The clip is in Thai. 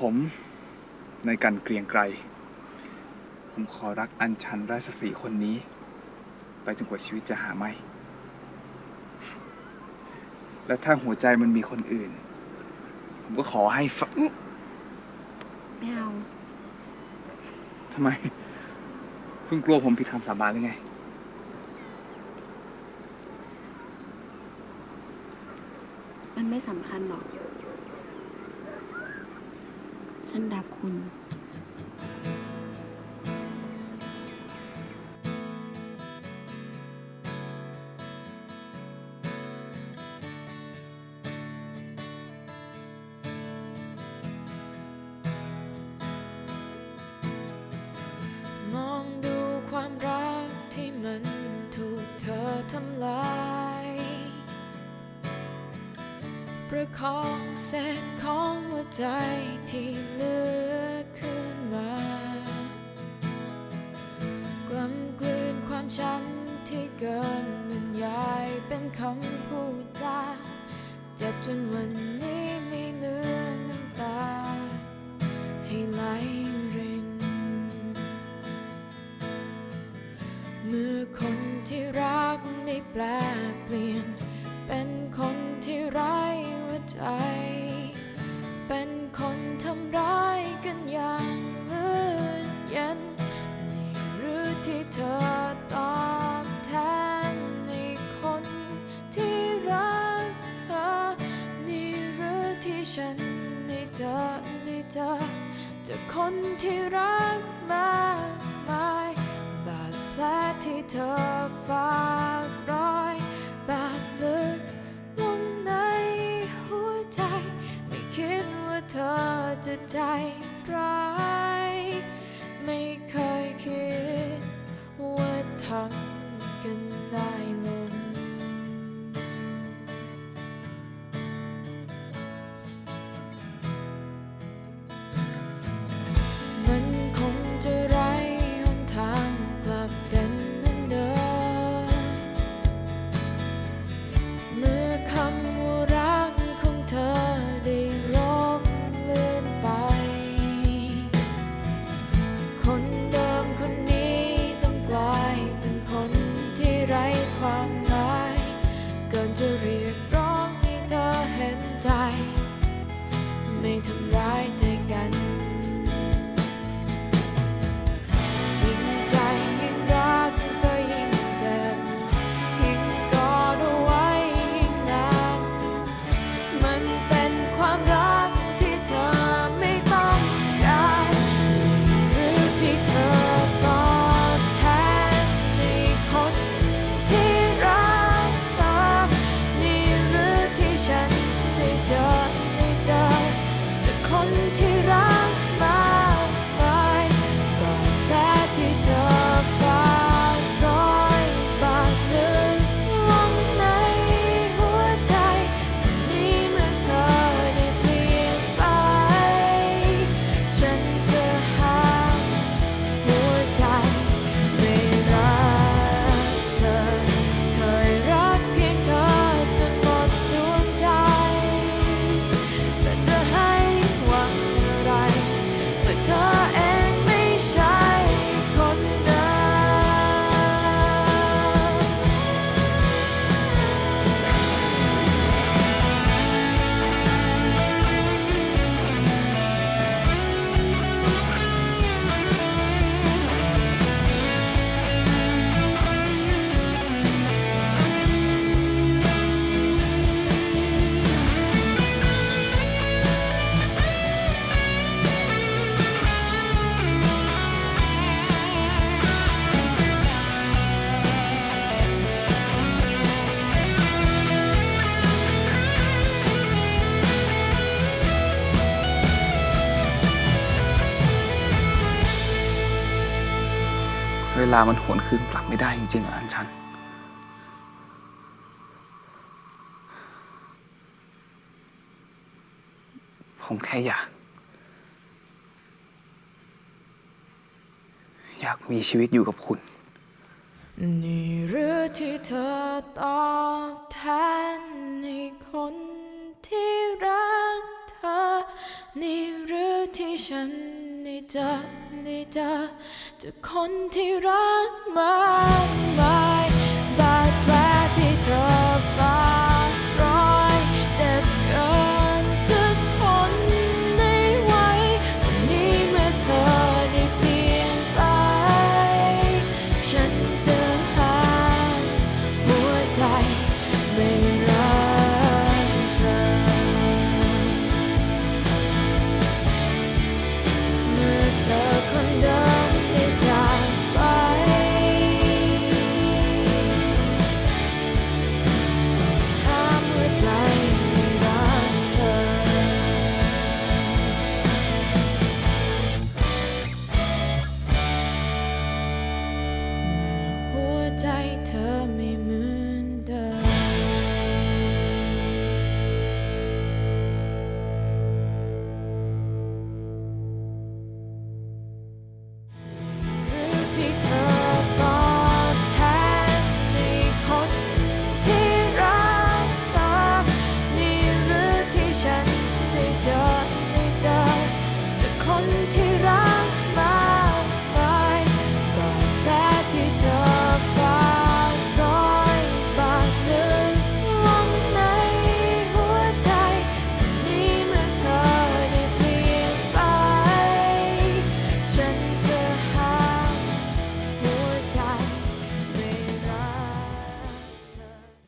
ผมในการเกรียงไกร ผมขอรักอัญชันราชสีห์คนนี้ ไปจนกว่าชีวิตจะหาไม่ และถ้าหัวใจมันมีคนอื่น ผมก็ขอให้ฟะอื้อไม่เอาทำไมคุณกลัวผมผิดคำสาบานหรือไง มันไม่สำคัญหรอก ฉันรักคุณ ประคองเศษของหัวใจที่เหลือขึ้นมากล้ำกลืนความช้ำที่เกินบรรยายเป็นคำพูดจาเจ็บจนวันนี้ไม่เหลือน้ำตา ให้ไหลรินเมื่อคนที่รักได้แปลเปลี่ยนเป็น เธอฝากรอยบาดลึกลงในหัวใจ ไม่คิดว่าเธอจะใจ เวลามันหวนคืนกลับไม่ได้จริงๆอะอัญชัน ผมแค่อยาก อยากมีชีวิตอยู่กับคุณ นี่หรือที่เธอตอบแทนในคนที่รักเธอ นี่หรือที่ฉัน เจอได้เจอเจอคนที่รักมากมาย ใจเธอไม่เหมือน